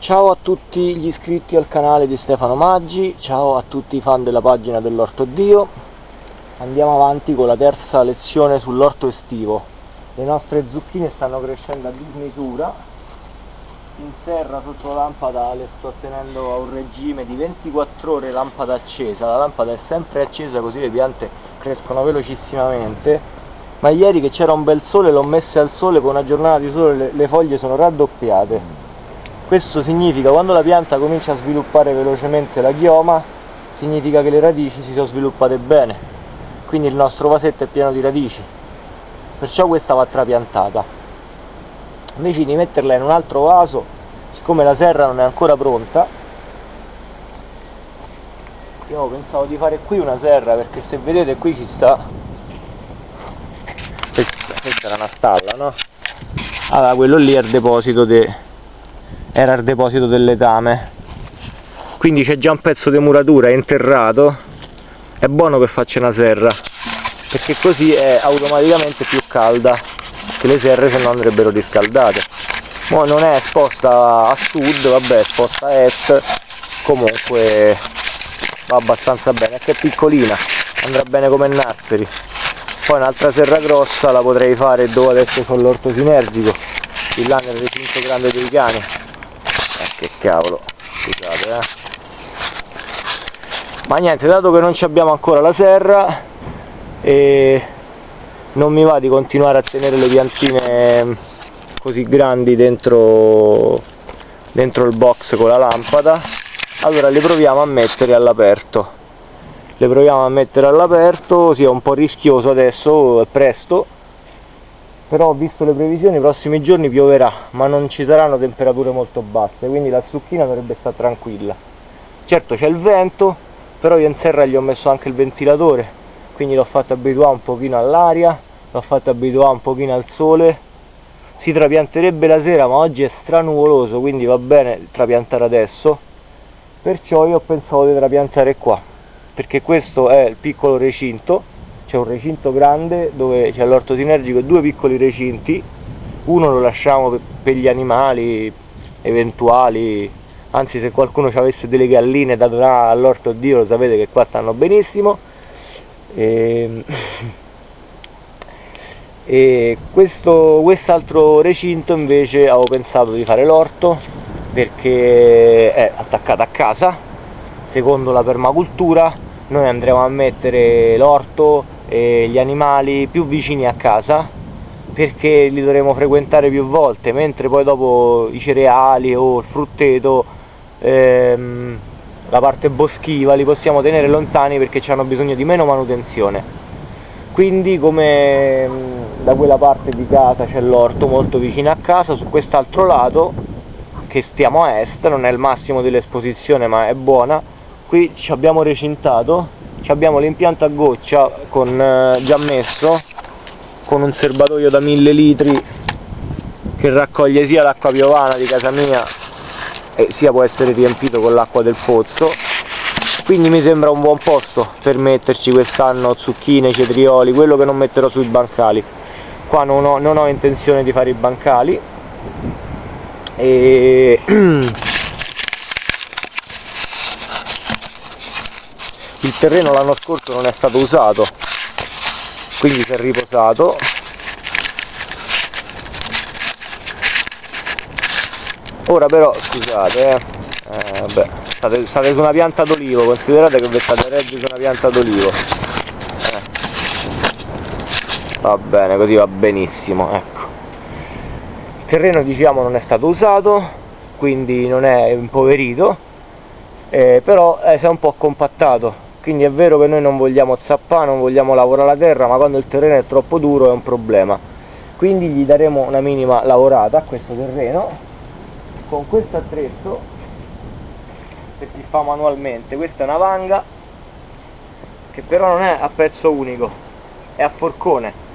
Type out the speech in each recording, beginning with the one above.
Ciao a tutti gli iscritti al canale di Stefano Maggi, ciao a tutti i fan della pagina dell'Orto Dio. Andiamo avanti con la terza lezione sull'orto estivo. Le nostre zucchine stanno crescendo a dismisura. In serra sotto la lampada le sto tenendo a un regime di 24 ore lampada accesa. La lampada è sempre accesa così le piante crescono velocissimamente. Ma ieri che c'era un bel sole l'ho messe al sole, con una giornata di sole le, le foglie sono raddoppiate questo significa quando la pianta comincia a sviluppare velocemente la chioma, significa che le radici si sono sviluppate bene, quindi il nostro vasetto è pieno di radici, perciò questa va trapiantata. Invece di metterla in un altro vaso, siccome la serra non è ancora pronta, io pensavo di fare qui una serra perché se vedete qui ci sta questa era una stalla no? allora quello lì è il deposito de, era il deposito del letame quindi c'è già un pezzo di muratura interrato. È buono che faccia una serra perché così è automaticamente più calda che le serre se no andrebbero riscaldate. Mo non è esposta a sud, vabbè è esposta a est comunque va abbastanza bene, è è piccolina andrà bene come nazzeri poi un'altra serra grossa la potrei fare dove adesso ho l'orto sinergico di là nel recinto grande dei cani che cavolo. Scusate eh. Ma niente dato che non abbiamo ancora la serra e non mi va di continuare a tenere le piantine così grandi dentro dentro il box con la lampada allora le proviamo a mettere all'aperto. Le proviamo a mettere all'aperto sia sì, un po' rischioso adesso è presto però visto le previsioni i prossimi giorni pioverà ma non ci saranno temperature molto basse quindi la zucchina dovrebbe stare tranquilla. Certo c'è il vento però io in serra gli ho messo anche il ventilatore quindi l'ho fatto abituare un pochino all'aria l'ho fatto abituare un pochino al sole. Si trapianterebbe la sera ma oggi è stranuvoloso quindi va bene trapiantare adesso. Perciò io ho pensato di trapiantare qua perché questo è il piccolo recinto c'è un recinto grande dove c'è l'orto sinergico e due piccoli recinti. Uno lo lasciamo per gli animali eventuali anzi se qualcuno ci delle galline da donare all'orto dio lo sapete che qua stanno benissimo. Ehm, e, e questo quest'altro recinto invece avevo pensato di fare l'orto perché è attaccato a casa. Secondo la permacultura noi andremo a mettere l'orto e gli animali più vicini a casa perché li dovremo frequentare più volte mentre poi dopo i cereali o il frutteto ehm, la parte boschiva li possiamo tenere lontani perché hanno bisogno di meno manutenzione. Quindi come da quella parte di casa c'è l'orto molto vicino a casa su quest'altro lato che stiamo a est non è il massimo dell'esposizione ma è buona qui ci abbiamo recintato abbiamo l'impianto a goccia con, eh, già messo con un serbatoio da 1000 litri che raccoglie sia l'acqua piovana di casa mia e sia può essere riempito con l'acqua del pozzo. Quindi mi sembra un buon posto per metterci quest'anno zucchine, cetrioli, quello che non metterò sui bancali. Qua non ho, non ho intenzione di fare i bancali. E il terreno l'anno scorso non è stato usato quindi si è riposato. Ora però scusate eh, eh, vabbè, state, state, su una pianta d'olivo considerate che vi state reggere su una pianta d'olivo. Eh. va bene così va benissimo ecco. Il terreno diciamo non è stato usato quindi non è impoverito eh, però eh, si è un po' compattato quindi è vero che noi non vogliamo zappare, non vogliamo lavorare la terra, ma quando il terreno è troppo duro è un problema. Quindi gli daremo una minima lavorata a questo terreno con questo attrezzo che si fa manualmente. Questa è una vanga che però non è a pezzo unico, è a forcone.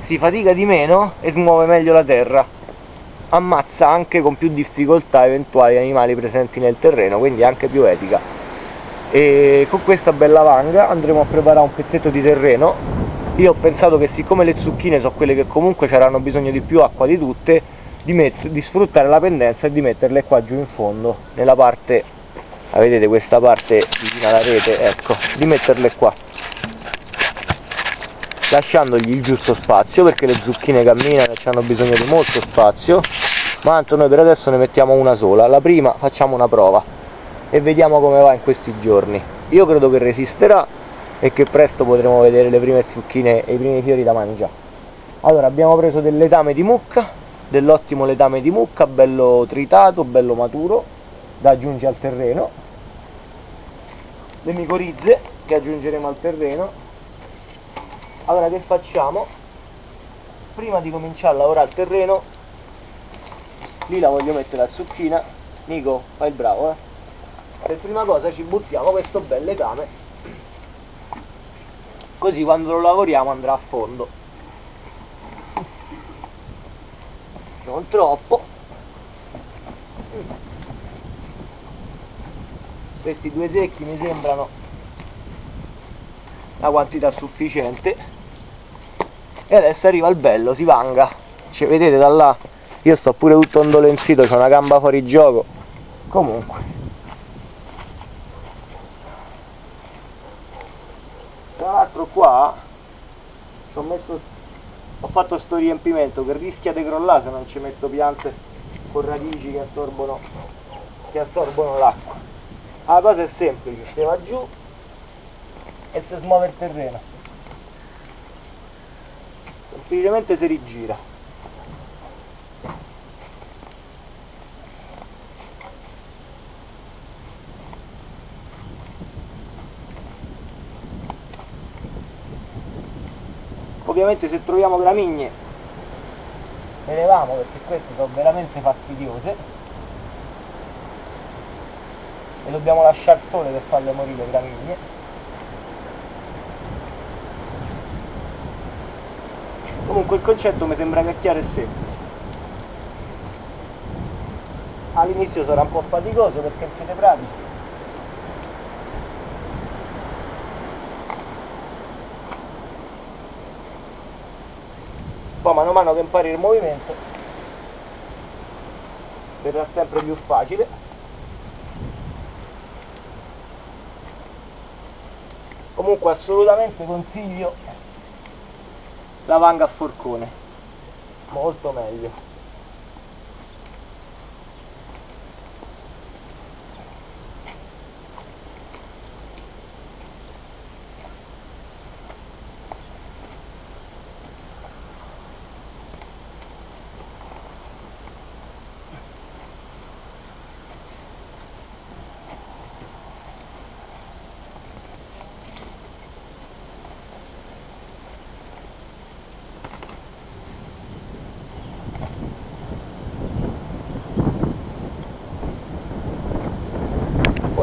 Si fatica di meno e smuove meglio la terra. Ammazza anche con più difficoltà eventuali animali presenti nel terreno, quindi è anche più etica e con questa bella vanga andremo a preparare un pezzetto di terreno. Io ho pensato che siccome le zucchine sono quelle che comunque avranno bisogno di più acqua di tutte di, di sfruttare la pendenza e di metterle qua giù in fondo nella parte ah, vedete questa parte vicino alla rete ecco di metterle qua. Lasciandogli il giusto spazio perché le zucchine camminano e hanno bisogno di molto spazio. Ma tanto noi per adesso ne mettiamo una sola. La prima facciamo una prova e vediamo come va in questi giorni. Io credo che resisterà e che presto potremo vedere le prime zucchine e i primi fiori da mangiare. Allora abbiamo preso del letame di mucca dell'ottimo letame di mucca bello tritato bello maturo da aggiungere al terreno. Le micorizze che aggiungeremo al terreno. Allora che facciamo? Prima di cominciare a lavorare il terreno lì la voglio mettere a zucchina. Nico fai il bravo eh per prima cosa ci buttiamo questo bel letame così quando lo lavoriamo andrà a fondo. Non troppo. Questi due secchi mi sembrano la quantità sufficiente. E adesso arriva il bello, si vanga. Cioè, vedete da là? Io sto pure tutto ondolenzito, c'ho una gamba fuori gioco. Comunque qua ho, messo, ho fatto sto riempimento che rischia di crollare se non ci metto piante con radici che assorbono, che assorbono l'acqua. La cosa è semplice, si va giù e si smuove il terreno. Semplicemente si rigira ovviamente se troviamo gramigne le leviamo perché queste sono veramente fastidiose e dobbiamo lasciare sole per farle morire gramigne. Comunque il concetto mi sembra che è chiaro e semplice. All'inizio sarà un po' faticoso perché siete pratici poi mano a mano che impari il movimento verrà sempre più facile. Comunque assolutamente consiglio la vanga a forcone. Molto meglio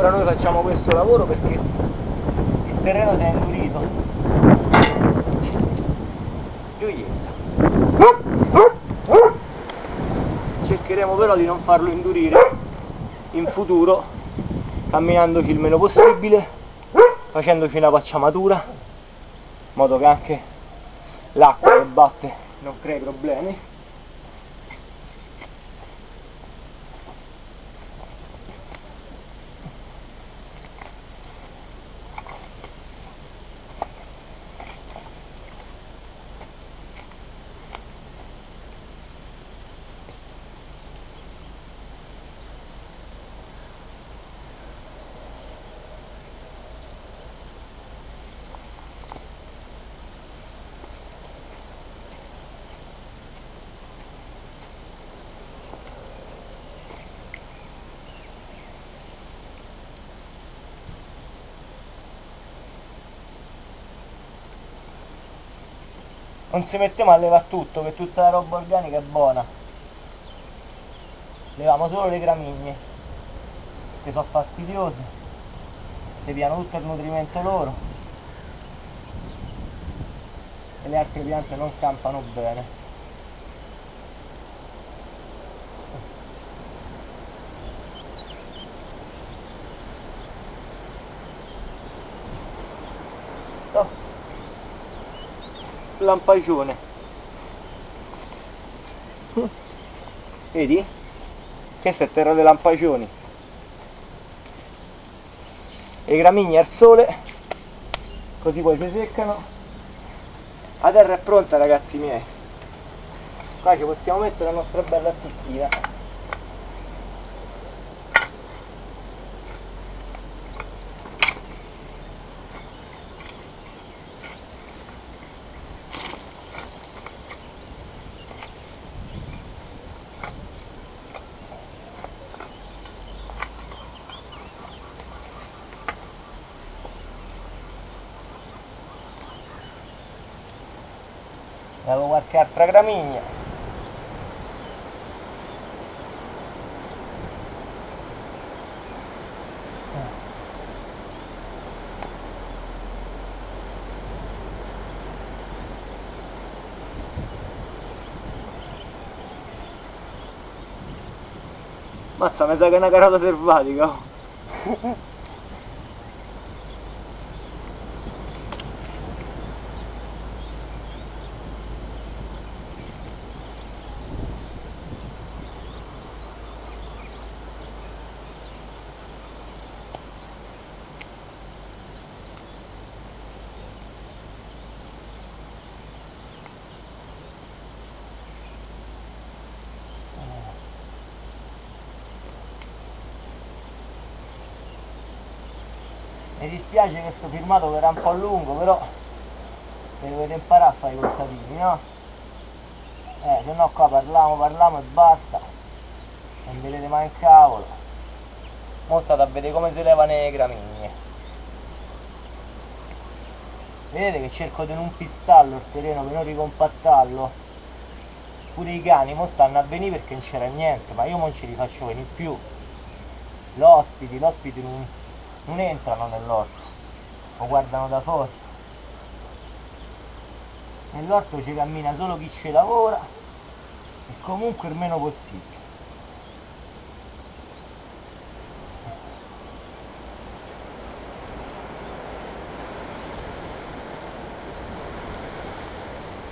ora noi facciamo questo lavoro perché il terreno si è indurito. Gioietta. Cercheremo però di non farlo indurire in futuro camminandoci il meno possibile facendoci una pacciamatura in modo che anche l'acqua che batte non crei problemi non si mette a levare tutto che tutta la roba organica è buona. Leviamo solo le gramigne che sono fastidiose. Si piano tutto il nutrimento loro. E le altre piante non campano bene lampagione vedi? questa è terra dei lampagioni e i gramigni al sole così poi si seccano. La terra è pronta ragazzi miei. Qua ci possiamo mettere la nostra bella zucchina avevo qualche altra gramigna Mazza, mi sa che è una carota selvatica. mi dispiace che questo filmato verrà un po' lungo però se dovete imparare a fare i contadini no? eh se no qua parliamo parliamo e basta. Non vedete mai in cavolo mo state a vedere come si levano le gramigne vedete che cerco di non pistallo il terreno per non ricompattarlo? Pure i cani mo stanno a venire perché non c'era niente ma io non ce li faccio venire più. L'ospiti l'ospiti non non entrano nell'orto lo guardano da fuori. Nell'orto ci cammina solo chi ci lavora e comunque il meno possibile.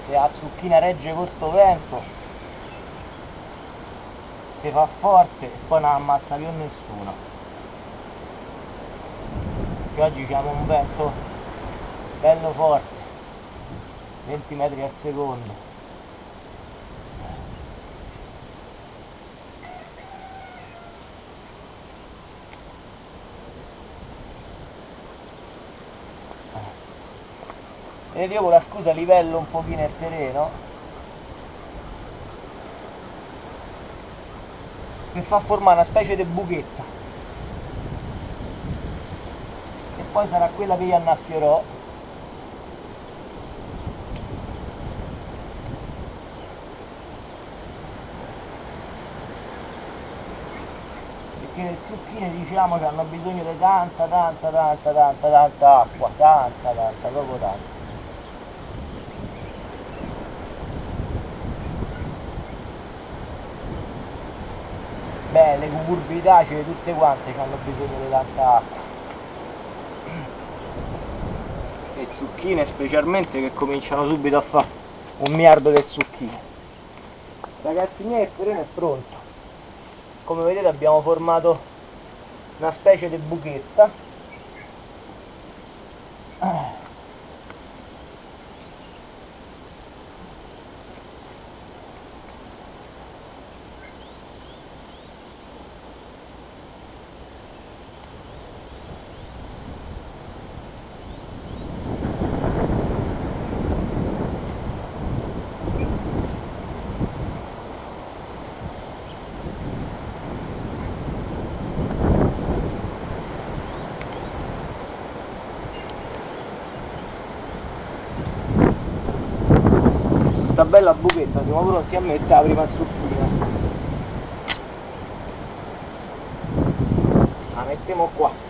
Se la zucchina regge questo vento si fa forte e poi non ammazza più nessuno che oggi abbiamo un vento bello forte 20 metri al secondo. Vedete io con la scusa livello un pochino il terreno. Per far formare una specie di buchetta poi sarà quella che io annaffierò. Perché le zucchine diciamo che hanno bisogno di tanta tanta tanta tanta tanta acqua tanta tanta proprio tanta. Beh le cucurbitacee tutte quante hanno bisogno di tanta acqua le zucchine specialmente che cominciano subito a fare un miliardo di zucchine. Ragazzi miei il terreno è pronto. Come vedete abbiamo formato una specie di buchetta sta bella buchetta siamo pronti a mettere la prima zucchina la mettiamo qua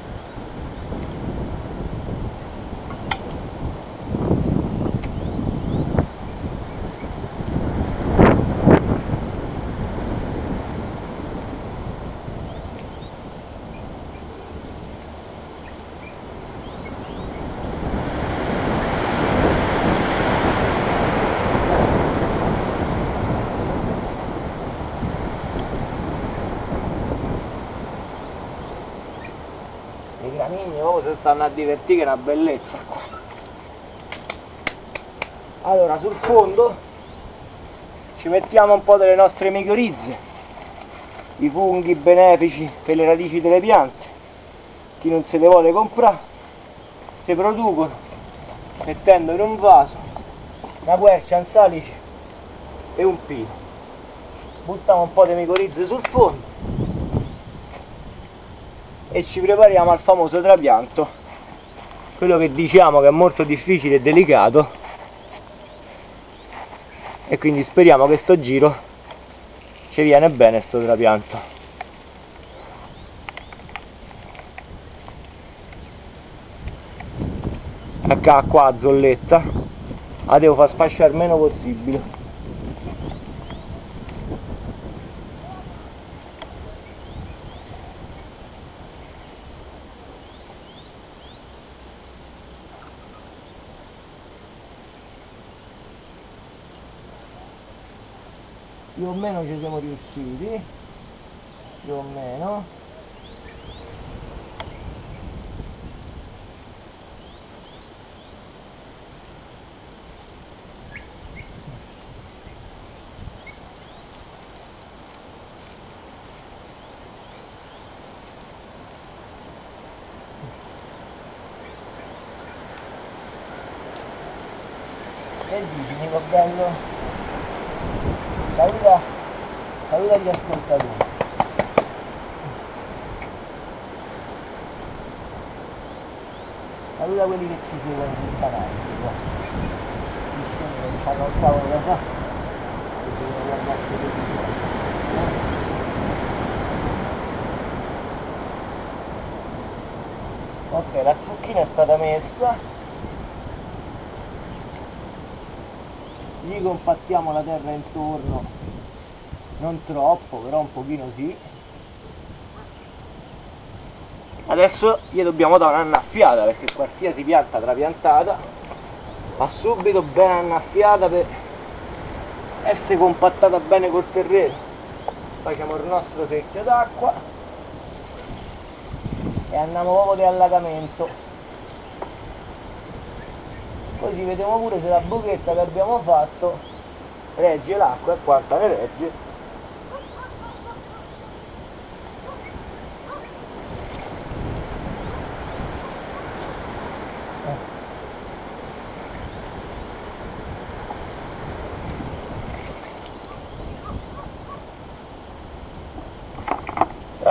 stanno a divertire una bellezza. Qua allora sul fondo ci mettiamo un po' delle nostre micorizze i funghi benefici per le radici delle piante. Chi non se le vuole comprare si producono mettendo in un vaso una quercia, un salice e un pino. Buttiamo un po' di micorizze sul fondo e ci prepariamo al famoso trapianto. Quello che diciamo che è molto difficile e delicato. E quindi speriamo che sto giro ci viene bene sto trapianto. Ecco qua zolletta. La devo far sfasciare il meno possibile più o meno ci siamo riusciti più o meno Bello? 42. Allora quelli che ci devono imparare, qua. Ci scendono, ci fanno il tavolo qua. E Ok, la zucchina è stata messa. Gli compattiamo la terra intorno non troppo però un pochino sì. Adesso gli dobbiamo dare un'annaffiata perché qualsiasi pianta trapiantata va subito ben annaffiata per essere compattata bene col terreno. Facciamo il nostro secchio d'acqua e andiamo proprio di allagamento. Così vediamo pure se la buchetta che abbiamo fatto regge l'acqua e quanta ne regge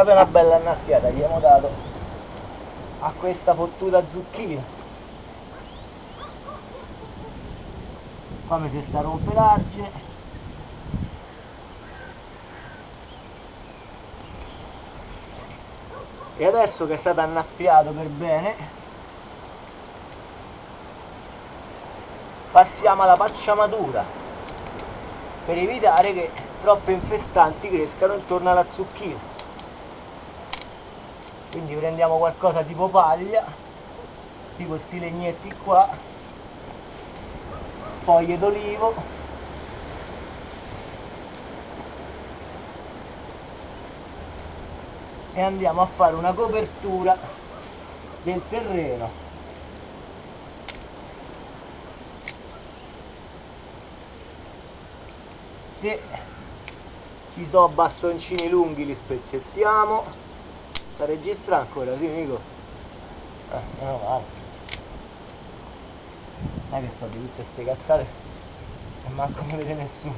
proprio una bella annaffiata gli abbiamo dato a questa fottuta zucchina. Come si sta rompe l'argine e adesso che è stato annaffiato per bene passiamo alla pacciamatura per evitare che troppe infestanti crescano intorno alla zucchina prendiamo qualcosa tipo paglia tipo questi legnetti qua foglie d'olivo. E andiamo a fare una copertura del terreno. Se ci sono bastoncini lunghi li spezzettiamo sta registra ancora, sì Nico? Eh, meno male. È che sto di tutte queste cazzate e manco mi vede nessuno.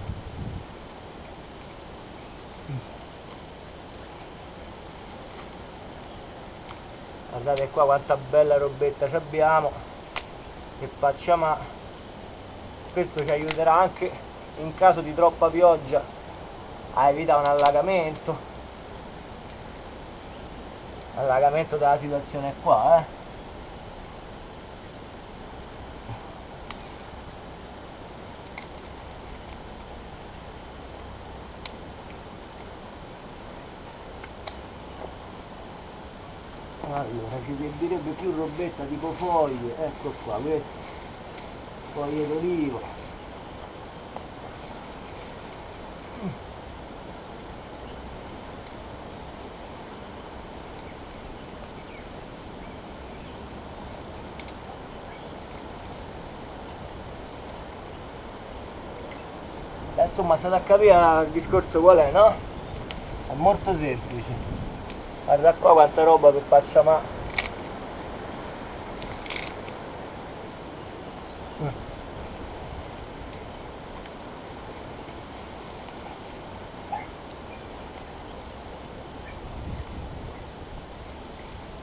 Guardate qua quanta bella robetta abbiamo. Che facciamo questo ci aiuterà anche in caso di troppa pioggia. A evitare un allagamento allagamento della situazione qua eh. Allora ci servirebbe più robetta tipo foglie. Ecco qua questo. Foglie d'olivo state a capire il discorso qual è no? è molto semplice. Guarda qua quanta roba per faccia ma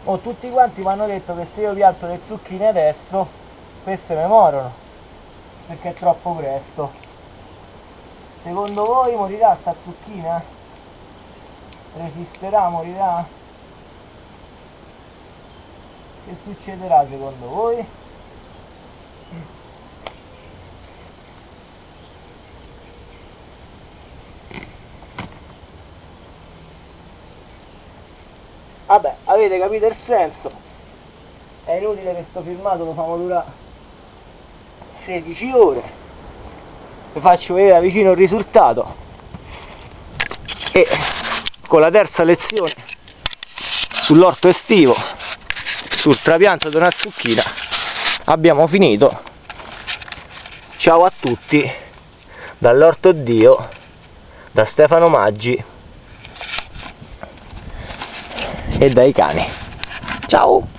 Oh, tutti quanti mi hanno detto che se io pianto le zucchine adesso queste mi morono perché è troppo presto secondo voi morirà sta zucchina? resisterà, morirà? che succederà secondo voi? vabbè avete capito il senso è inutile che sto filmato lo famo durare 16 ore vi faccio vedere da vicino il risultato. E con la terza lezione sull'orto estivo sul trapianto di una zucchina abbiamo finito. Ciao a tutti dall'orto dio da Stefano Maggi e dai cani. Ciao